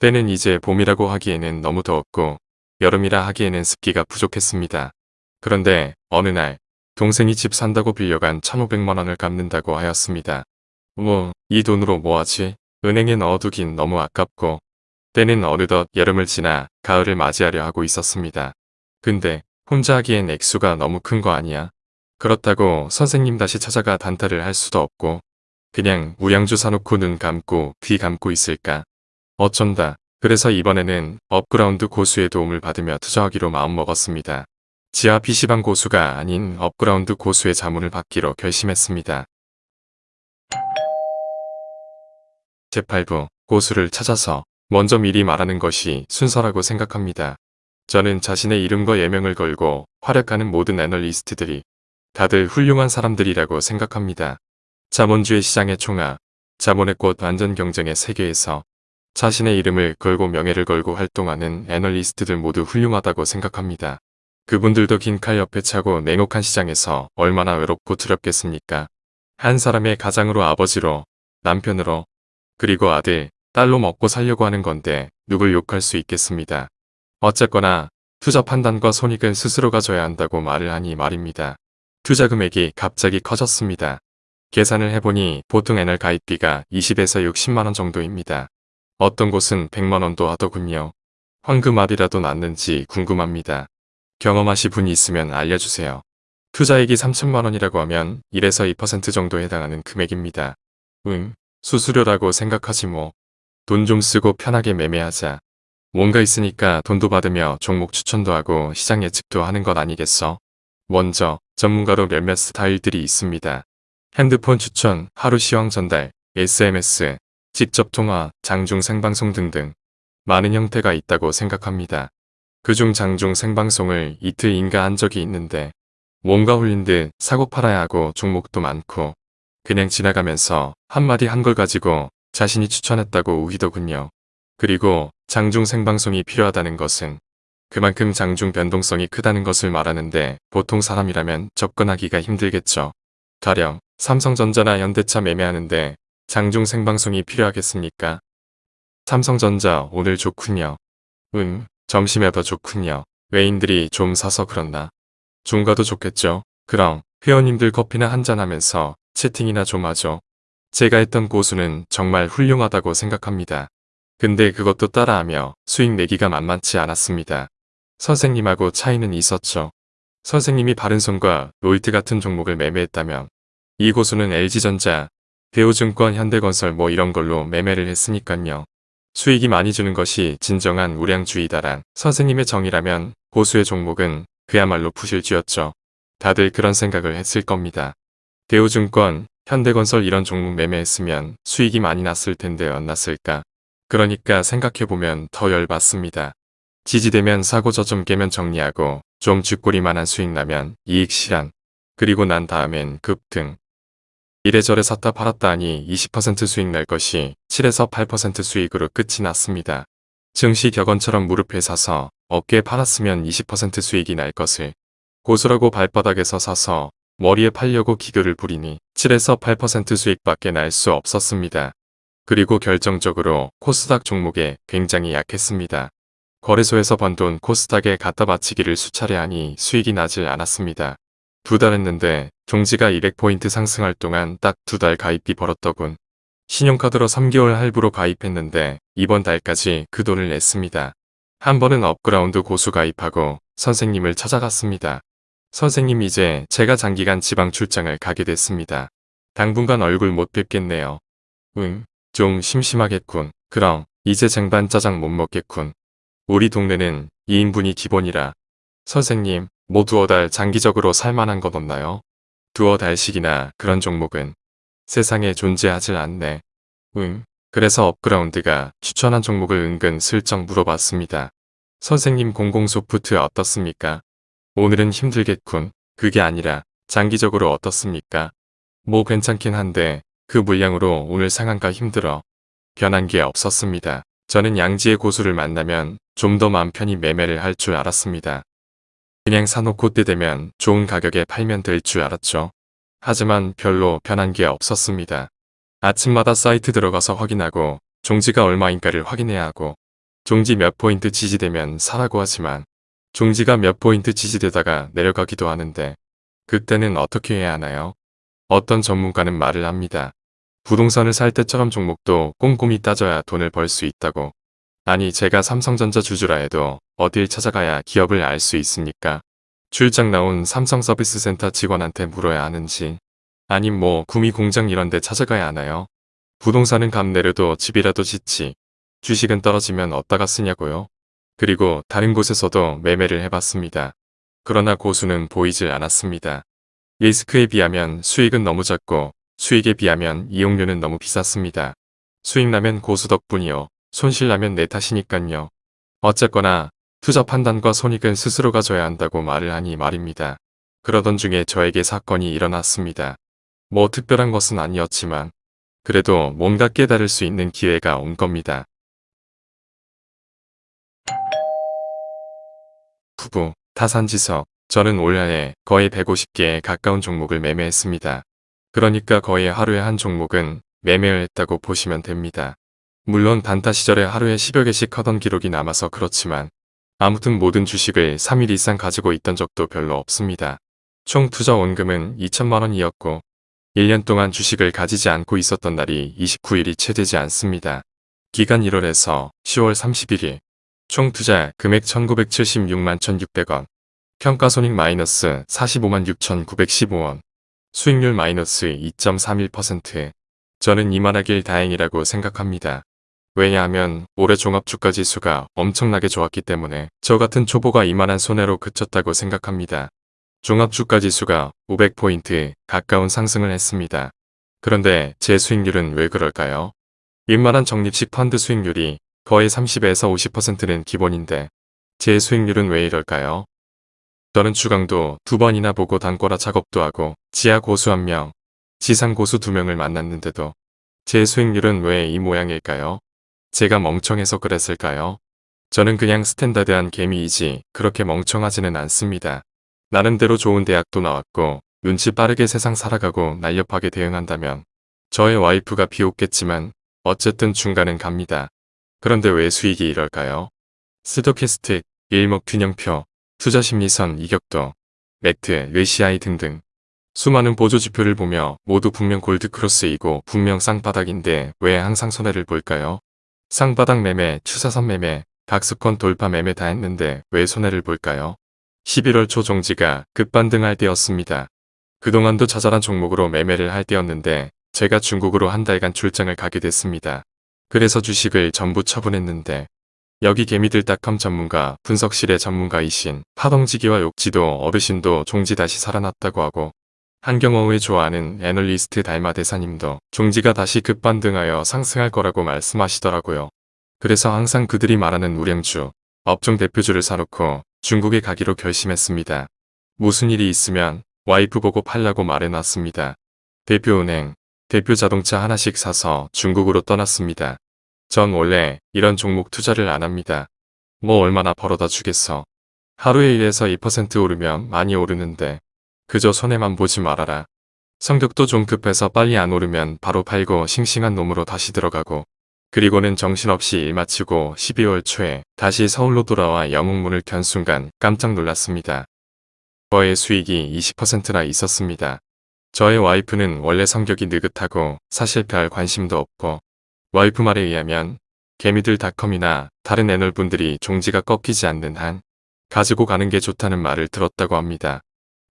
때는 이제 봄이라고 하기에는 너무 더웠고 여름이라 하기에는 습기가 부족했습니다. 그런데 어느 날 동생이 집 산다고 빌려간 1500만원을 갚는다고 하였습니다. 뭐 이 돈으로 뭐하지? 은행에 넣어두긴 너무 아깝고 때는 어느덧 여름을 지나 가을을 맞이하려 하고 있었습니다. 근데 혼자 하기엔 액수가 너무 큰 거 아니야? 그렇다고 선생님 다시 찾아가 단타를 할 수도 없고 그냥 우양주 사놓고 눈 감고 귀 감고 있을까? 어쩐다. 그래서 이번에는 upground 고수의 도움을 받으며 투자하기로 마음먹었습니다. 지하 PC방 고수가 아닌 upground 고수의 자문을 받기로 결심했습니다. 제8부 고수를 찾아서 먼저 미리 말하는 것이 순서라고 생각합니다. 저는 자신의 이름과 예명을 걸고 활약하는 모든 애널리스트들이 다들 훌륭한 사람들이라고 생각합니다. 자본주의 시장의 총아, 자본의 꽃 완전 경쟁의 세계에서 자신의 이름을 걸고 명예를 걸고 활동하는 애널리스트들 모두 훌륭하다고 생각합니다. 그분들도 긴 칼 옆에 차고 냉혹한 시장에서 얼마나 외롭고 두렵겠습니까? 한 사람의 가장으로 아버지로, 남편으로, 그리고 아들, 딸로 먹고 살려고 하는 건데 누굴 욕할 수 있겠습니다. 어쨌거나 투자 판단과 손익은 스스로가 져야 한다고 말을 하니 말입니다. 투자 금액이 갑자기 커졌습니다. 계산을 해보니 보통 NR 가입비가 20에서 60만원 정도입니다. 어떤 곳은 100만원도 하더군요. 황금알이라도 났는지 궁금합니다. 경험하시 분이 있으면 알려주세요. 투자액이 3천만원이라고 하면 1에서 2% 정도 해당하는 금액입니다. 응, 수수료라고 생각하지 뭐. 돈 좀 쓰고 편하게 매매하자. 뭔가 있으니까 돈도 받으며 종목 추천도 하고 시장 예측도 하는 것 아니겠어? 먼저 전문가로 몇몇 스타일들이 있습니다. 핸드폰 추천, 하루 시황 전달, SMS, 직접 통화, 장중 생방송 등등 많은 형태가 있다고 생각합니다. 그중 장중 생방송을 이틀 인가한 적이 있는데 뭔가 홀린 듯 사고 팔아야 하고 종목도 많고 그냥 지나가면서 한마디 한 걸 가지고 자신이 추천했다고 우기더군요. 그리고 장중 생방송이 필요하다는 것은 그만큼 장중 변동성이 크다는 것을 말하는데 보통 사람이라면 접근하기가 힘들겠죠. 가령 삼성전자나 현대차 매매하는데 장중 생방송이 필요하겠습니까? 삼성전자 오늘 좋군요. 응, 점심에 더 좋군요. 외인들이 좀 사서 그렇나? 중가도 좋겠죠. 그럼 회원님들 커피나 한잔 하면서 채팅이나 좀 하죠. 제가 했던 고수는 정말 훌륭하다고 생각합니다. 근데 그것도 따라하며 수익 내기가 만만치 않았습니다. 선생님하고 차이는 있었죠. 선생님이 바른손과 롤트 같은 종목을 매매했다면 이 고수는 LG전자, 대우증권, 현대건설 뭐 이런 걸로 매매를 했으니깐요. 수익이 많이 주는 것이 진정한 우량주의다란 선생님의 정의라면 고수의 종목은 그야말로 부실주였죠. 다들 그런 생각을 했을 겁니다. 대우증권, 현대건설 이런 종목 매매했으면 수익이 많이 났을 텐데 안 났을까. 그러니까 생각해보면 더 열받습니다. 지지되면 사고 저점 깨면 정리하고 좀 쥐꼬리만한 수익 나면 이익 실현. 그리고 난 다음엔 급등. 이래저래 샀다 팔았다 하니 20% 수익 날 것이 7에서 8% 수익으로 끝이 났습니다. 증시 격언처럼 무릎에 사서 어깨에 팔았으면 20% 수익이 날 것을 고수라고 발바닥에서 사서 머리에 팔려고 기교를 부리니 7에서 8% 수익밖에 날 수 없었습니다. 그리고 결정적으로 코스닥 종목에 굉장히 약했습니다. 거래소에서 번 돈 코스닥에 갖다 바치기를 수차례 하니 수익이 나질 않았습니다. 두 달 했는데 종지가 200포인트 상승할 동안 딱 두 달 가입비 벌었더군. 신용카드로 3개월 할부로 가입했는데 이번 달까지 그 돈을 냈습니다. 한 번은 upground 고수 가입하고 선생님을 찾아갔습니다. 선생님 이제 제가 장기간 지방 출장을 가게 됐습니다. 당분간 얼굴 못 뵙겠네요. 응, 좀 심심하겠군. 그럼 이제 쟁반 짜장 못 먹겠군. 우리 동네는 2인분이 기본이라. 선생님, 뭐 두어 달 장기적으로 살만한 것 없나요? 두어 달씩이나 그런 종목은 세상에 존재하질 않네. 응, 그래서 업그라운드가 추천한 종목을 은근 슬쩍 물어봤습니다. 선생님 공공소프트 어떻습니까? 오늘은 힘들겠군. 그게 아니라 장기적으로 어떻습니까? 뭐 괜찮긴 한데 그 물량으로 오늘 상한가 힘들어. 변한 게 없었습니다. 저는 양지의 고수를 만나면 좀 더 마음 편히 매매를 할 줄 알았습니다. 그냥 사놓고 때 되면 좋은 가격에 팔면 될 줄 알았죠. 하지만 별로 변한 게 없었습니다. 아침마다 사이트 들어가서 확인하고 종지가 얼마인가를 확인해야 하고 종지 몇 포인트 지지되면 사라고 하지만 종지가 몇 포인트 지지되다가 내려가기도 하는데 그때는 어떻게 해야 하나요? 어떤 전문가는 말을 합니다. 부동산을 살 때처럼 종목도 꼼꼼히 따져야 돈을 벌 수 있다고. 아니 제가 삼성전자 주주라 해도 어딜 찾아가야 기업을 알 수 있습니까? 출장 나온 삼성 서비스 센터 직원한테 물어야 하는지 아님 뭐 구미 공장 이런 데 찾아가야 하나요? 부동산은 값 내려도 집이라도 짓지. 주식은 떨어지면 어디다가 쓰냐고요? 그리고 다른 곳에서도 매매를 해봤습니다. 그러나 고수는 보이질 않았습니다. 리스크에 비하면 수익은 너무 작고 수익에 비하면 이용료는 너무 비쌌습니다. 수익 나면 고수 덕분이요. 손실 나면 내 탓이니깐요. 어쨌거나 투자 판단과 손익은 스스로가 져야 한다고 말을 하니 말입니다. 그러던 중에 저에게 사건이 일어났습니다. 뭐 특별한 것은 아니었지만 그래도 뭔가 깨달을 수 있는 기회가 온 겁니다. 부부, 타산지석, 저는 올 한해 거의 150개에 가까운 종목을 매매했습니다. 그러니까 거의 하루에 한 종목은 매매를 했다고 보시면 됩니다. 물론 단타 시절에 하루에 10여 개씩 하던 기록이 남아서 그렇지만 아무튼 모든 주식을 3일 이상 가지고 있던 적도 별로 없습니다. 총 투자 원금은 2천만 원이었고 1년 동안 주식을 가지지 않고 있었던 날이 29일이 채 되지 않습니다. 기간 1월에서 10월 31일 총 투자 금액 1976만 1600원 평가손익 마이너스 45만 6915원 수익률 마이너스 2.31% 저는 이만하길 다행이라고 생각합니다. 왜냐하면 올해 종합주가 지수가 엄청나게 좋았기 때문에 저 같은 초보가 이만한 손해로 그쳤다고 생각합니다. 종합주가 지수가 500포인트 가까운 상승을 했습니다. 그런데 제 수익률은 왜 그럴까요? 웬만한 적립식 펀드 수익률이 거의 30에서 50%는 기본인데 제 수익률은 왜 이럴까요? 저는 주강도 두 번이나 보고 단꼬라 작업도 하고 지하 고수 한 명, 지상 고수 두 명을 만났는데도 제 수익률은 왜 이 모양일까요? 제가 멍청해서 그랬을까요? 저는 그냥 standard한 개미이지 그렇게 멍청하지는 않습니다. 나름대로 좋은 대학도 나왔고 눈치 빠르게 세상 살아가고 날렵하게 대응한다면 저의 와이프가 비웃겠지만 어쨌든 중간은 갑니다. 그런데 왜 수익이 이럴까요? stochastic, 일목균형표, 투자심리선, 이격도, MACD, RSI 등등 수많은 보조지표를 보며 모두 분명 gold cross이고 분명 쌍바닥인데 왜 항상 손해를 볼까요? 쌍바닥 매매, 추사선 매매, 박스권 돌파 매매 다 했는데 왜 손해를 볼까요? 11월 초 종지가 급반등할 때였습니다. 그동안도 자잘한 종목으로 매매를 할 때였는데 제가 중국으로 한 달간 출장을 가게 됐습니다. 그래서 주식을 전부 처분했는데 여기 개미들닷컴 전문가 분석실의 전문가이신 파동지기와 욕지도 어르신도 종지 다시 살아났다고 하고 한경호의 좋아하는 애널리스트 달마 대사님도 종지가 다시 급반등하여 상승할 거라고 말씀하시더라고요. 그래서 항상 그들이 말하는 우량주, 업종 대표주를 사놓고 중국에 가기로 결심했습니다. 무슨 일이 있으면 와이프 보고 팔라고 말해놨습니다. 대표은행, 대표자동차 하나씩 사서 중국으로 떠났습니다. 전 원래 이런 종목 투자를 안 합니다. 뭐 얼마나 벌어다 주겠어. 하루에 1에서 2% 오르면 많이 오르는데 그저 손해만 보지 말아라. 성격도 좀 급해서 빨리 안 오르면 바로 팔고 싱싱한 놈으로 다시 들어가고 그리고는 정신없이 일 마치고 12월 초에 다시 서울로 돌아와 영웅문을 켠 순간 깜짝 놀랐습니다. 저의 수익이 20%나 있었습니다. 저의 와이프는 원래 성격이 느긋하고 사실 별 관심도 없고 와이프 말에 의하면 개미들닷컴이나 다른 애널분들이 종지가 꺾이지 않는 한 가지고 가는 게 좋다는 말을 들었다고 합니다.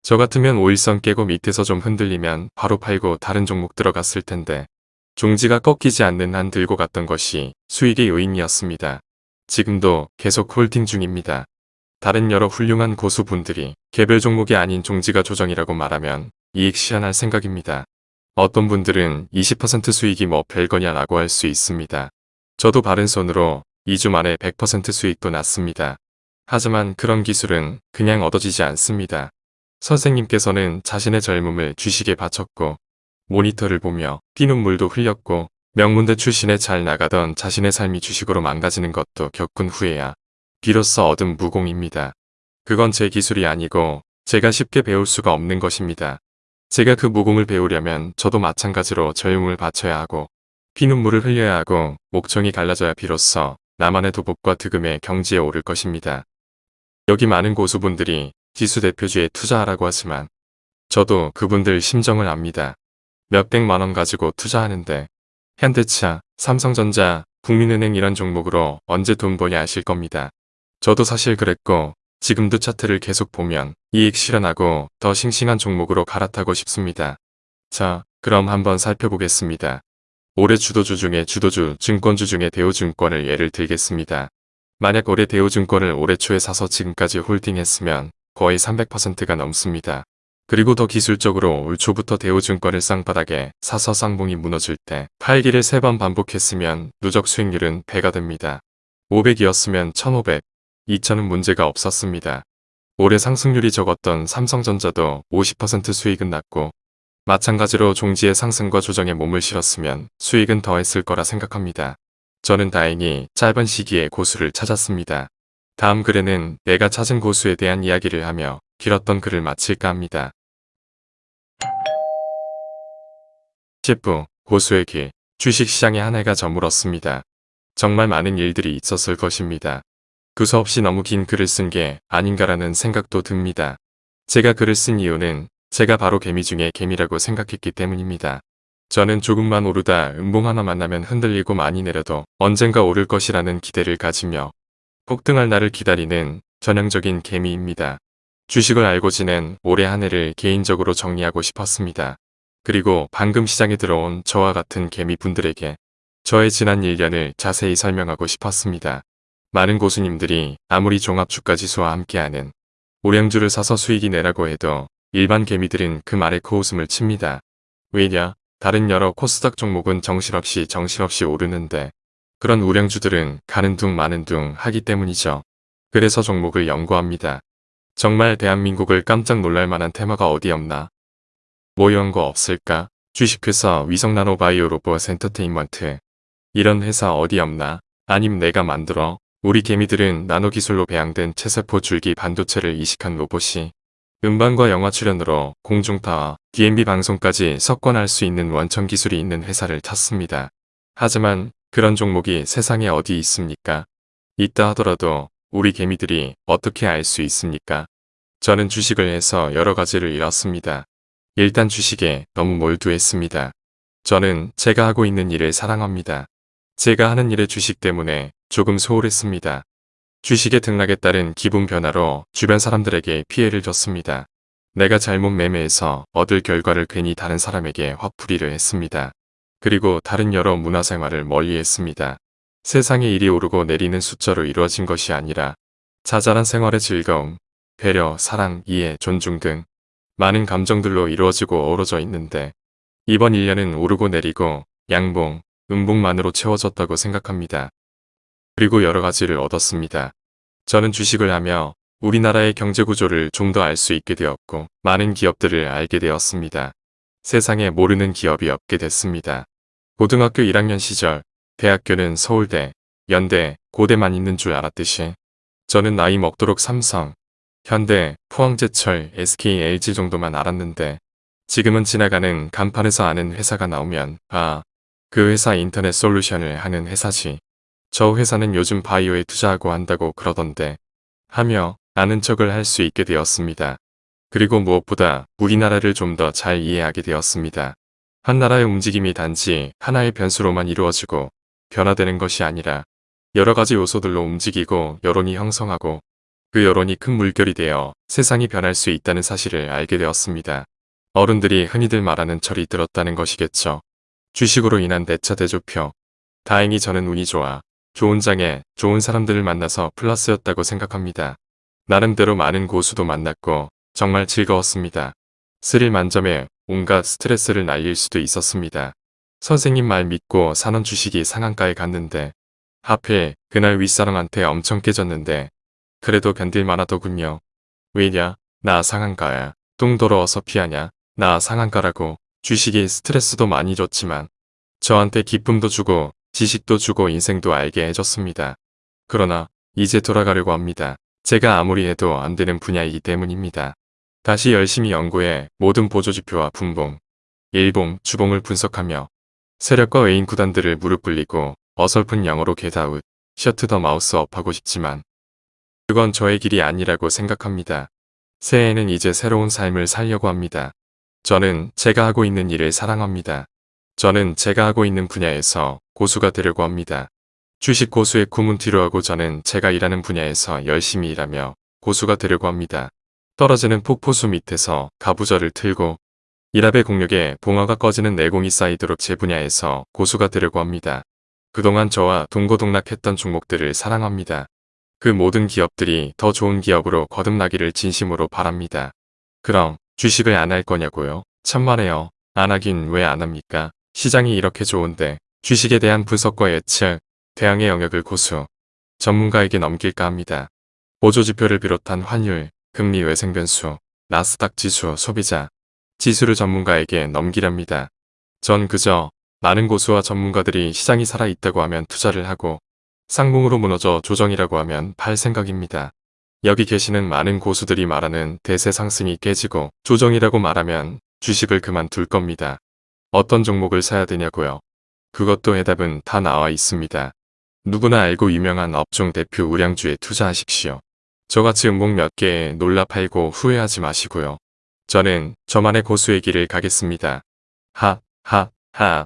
저 같으면 5일선 깨고 밑에서 좀 흔들리면 바로 팔고 다른 종목 들어갔을 텐데 종지가 꺾이지 않는 한 들고 갔던 것이 수익의 요인이었습니다. 지금도 계속 홀딩 중입니다. 다른 여러 훌륭한 고수분들이 개별 종목이 아닌 종지가 조정이라고 말하면 이익 실현할 생각입니다. 어떤 분들은 20% 수익이 뭐 별거냐 라고 할 수 있습니다. 저도 바른 손으로 2주 만에 100% 수익도 났습니다. 하지만 그런 기술은 그냥 얻어지지 않습니다. 선생님께서는 자신의 젊음을 주식에 바쳤고 모니터를 보며 피눈물도 흘렸고 명문대 출신에 잘 나가던 자신의 삶이 주식으로 망가지는 것도 겪은 후에야 비로소 얻은 무공입니다. 그건 제 기술이 아니고 제가 쉽게 배울 수가 없는 것입니다. 제가 그 무공을 배우려면 저도 마찬가지로 젊음을 바쳐야 하고 피눈물을 흘려야 하고 목청이 갈라져야 비로소 나만의 도복과 득음의 경지에 오를 것입니다. 여기 많은 고수분들이 지수 대표주에 투자하라고 하지만 저도 그분들 심정을 압니다. 몇백만 원 가지고 투자하는데 현대차, 삼성전자, 국민은행 이런 종목으로 언제 돈 버냐 하실 겁니다. 저도 사실 그랬고 지금도 차트를 계속 보면 이익 실현하고 더 싱싱한 종목으로 갈아타고 싶습니다. 자, 그럼 한번 살펴보겠습니다. 올해 주도주 중에 주도주 증권주 중에 대우증권을 예를 들겠습니다. 만약 올해 대우증권을 올해 초에 사서 지금까지 홀딩했으면 거의 300%가 넘습니다. 그리고 더 기술적으로 올 초부터 대우증권을 쌍바닥에 사서 쌍봉이 무너질 때 팔기를 3번 반복했으면 누적 수익률은 배가 됩니다. 500이었으면 1500, 2000은 문제가 없었습니다. 올해 상승률이 적었던 삼성전자도 50% 수익은 났고 마찬가지로 종지의 상승과 조정에 몸을 실었으면 수익은 더했을 거라 생각합니다. 저는 다행히 짧은 시기에 고수를 찾았습니다. 다음 글에는 내가 찾은 고수에 대한 이야기를 하며 길었던 글을 마칠까 합니다. 10부 고수의 길 주식시장의 한 해가 저물었습니다. 정말 많은 일들이 있었을 것입니다. 두서없이 너무 긴 글을 쓴 게 아닌가라는 생각도 듭니다. 제가 글을 쓴 이유는 제가 바로 개미 중에 개미라고 생각했기 때문입니다. 저는 조금만 오르다 음봉 하나 만나면 흔들리고 많이 내려도 언젠가 오를 것이라는 기대를 가지며 폭등할 날을 기다리는 전형적인 개미입니다. 주식을 알고 지낸 올해 한 해를 개인적으로 정리하고 싶었습니다. 그리고 방금 시장에 들어온 저와 같은 개미분들에게 저의 지난 1년을 자세히 설명하고 싶었습니다. 많은 고수님들이 아무리 종합주가지수와 함께하는 오량주를 사서 수익이 내라고 해도 일반 개미들은 그 말에 코웃음을 칩니다. 왜냐? 다른 여러 코스닥 종목은 정신없이 정신없이 오르는데 그런 우량주들은 가는 둥 마는 둥 하기 때문이죠. 그래서 종목을 연구합니다. 정말 대한민국을 깜짝 놀랄 만한 테마가 어디 없나? 뭐 이런 거 없을까? 주식회사 위성나노바이오 로봇 엔터테인먼트 이런 회사 어디 없나? 아님 내가 만들어 우리 개미들은 나노기술로 배양된 체세포 줄기 반도체를 이식한 로봇이 음반과 영화 출연으로 공중파와 DMB 방송까지 석권할 수 있는 원천 기술이 있는 회사를 찾습니다. 하지만 그런 종목이 세상에 어디 있습니까? 있다 하더라도 우리 개미들이 어떻게 알 수 있습니까? 저는 주식을 해서 여러 가지를 잃었습니다. 일단 주식에 너무 몰두했습니다. 저는 제가 하고 있는 일을 사랑합니다. 제가 하는 일의 주식 때문에 조금 소홀했습니다. 주식의 등락에 따른 기분 변화로 주변 사람들에게 피해를 줬습니다. 내가 잘못 매매해서 얻을 결과를 괜히 다른 사람에게 화풀이를 했습니다. 그리고 다른 여러 문화생활을 멀리했습니다. 세상의 일이 오르고 내리는 숫자로 이루어진 것이 아니라 자잘한 생활의 즐거움, 배려, 사랑, 이해, 존중 등 많은 감정들로 이루어지고 어우러져 있는데 이번 1년은 오르고 내리고 양봉, 음봉만으로 채워졌다고 생각합니다. 그리고 여러 가지를 얻었습니다. 저는 주식을 하며 우리나라의 경제 구조를 좀 더 알 수 있게 되었고 많은 기업들을 알게 되었습니다. 세상에 모르는 기업이 없게 됐습니다. 고등학교 1학년 시절 대학교는 서울대, 연대, 고대만 있는 줄 알았듯이 저는 나이 먹도록 삼성, 현대, 포항제철, SK, LG 정도만 알았는데 지금은 지나가는 간판에서 아는 회사가 나오면 아, 그 회사 인터넷 솔루션을 하는 회사지. 저 회사는 요즘 바이오에 투자하고 한다고 그러던데 하며 아는 척을 할 수 있게 되었습니다. 그리고 무엇보다 우리나라를 좀 더 잘 이해하게 되었습니다. 한 나라의 움직임이 단지 하나의 변수로만 이루어지고 변화되는 것이 아니라 여러 가지 요소들로 움직이고 여론이 형성하고 그 여론이 큰 물결이 되어 세상이 변할 수 있다는 사실을 알게 되었습니다. 어른들이 흔히들 말하는 철이 들었다는 것이겠죠. 주식으로 인한 대차 대조표. 다행히 저는 운이 좋아 좋은 장에 좋은 사람들을 만나서 플러스였다고 생각합니다. 나름대로 많은 고수도 만났고 정말 즐거웠습니다. 스릴 만점에 온갖 스트레스를 날릴 수도 있었습니다. 선생님 말 믿고 사는 주식이 상한가에 갔는데 하필 그날 윗사람한테 엄청 깨졌는데 그래도 견딜만 하더군요. 왜냐? 나 상한가야. 똥 더러워서 피하냐? 나 상한가라고 주식이 스트레스도 많이 줬지만 저한테 기쁨도 주고 지식도 주고 인생도 알게 해줬습니다. 그러나 이제 돌아가려고 합니다. 제가 아무리 해도 안 되는 분야이기 때문입니다. 다시 열심히 연구해 모든 보조지표와 분봉, 일봉, 주봉을 분석하며 세력과 외인 구단들을 무릎 꿇리고 어설픈 영어로 get out, shut the mouth up하고 싶지만 그건 저의 길이 아니라고 생각합니다. 새해에는 이제 새로운 삶을 살려고 합니다. 저는 제가 하고 있는 일을 사랑합니다. 저는 제가 하고 있는 분야에서 고수가 되려고 합니다. 주식 고수의 꿈은 뒤로 하고 저는 제가 일하는 분야에서 열심히 일하며 고수가 되려고 합니다. 떨어지는 폭포수 밑에서 가부절을 틀고 일합의 공력에 봉화가 꺼지는 내공이 쌓이도록 제 분야에서 고수가 되려고 합니다. 그동안 저와 동고동락했던 종목들을 사랑합니다. 그 모든 기업들이 더 좋은 기업으로 거듭나기를 진심으로 바랍니다. 그럼 주식을 안 할 거냐고요? 천만에요. 안 하긴 왜 안 합니까? 시장이 이렇게 좋은데 주식에 대한 분석과 예측, 대항의 영역을 고수, 전문가에게 넘길까 합니다. 보조지표를 비롯한 환율, 금리 외생 변수, 나스닥 지수, 소비자, 지수를 전문가에게 넘기랍니다. 전 그저 많은 고수와 전문가들이 시장이 살아있다고 하면 투자를 하고 상봉으로 무너져 조정이라고 하면 팔 생각입니다. 여기 계시는 많은 고수들이 말하는 대세 상승이 깨지고 조정이라고 말하면 주식을 그만둘 겁니다. 어떤 종목을 사야 되냐고요. 그것도 해답은 다 나와 있습니다. 누구나 알고 유명한 업종 대표 우량주에 투자하십시오. 저같이 음봉 몇 개에 놀라 팔고 후회하지 마시고요. 저는 저만의 고수의 길을 가겠습니다. 하, 하, 하.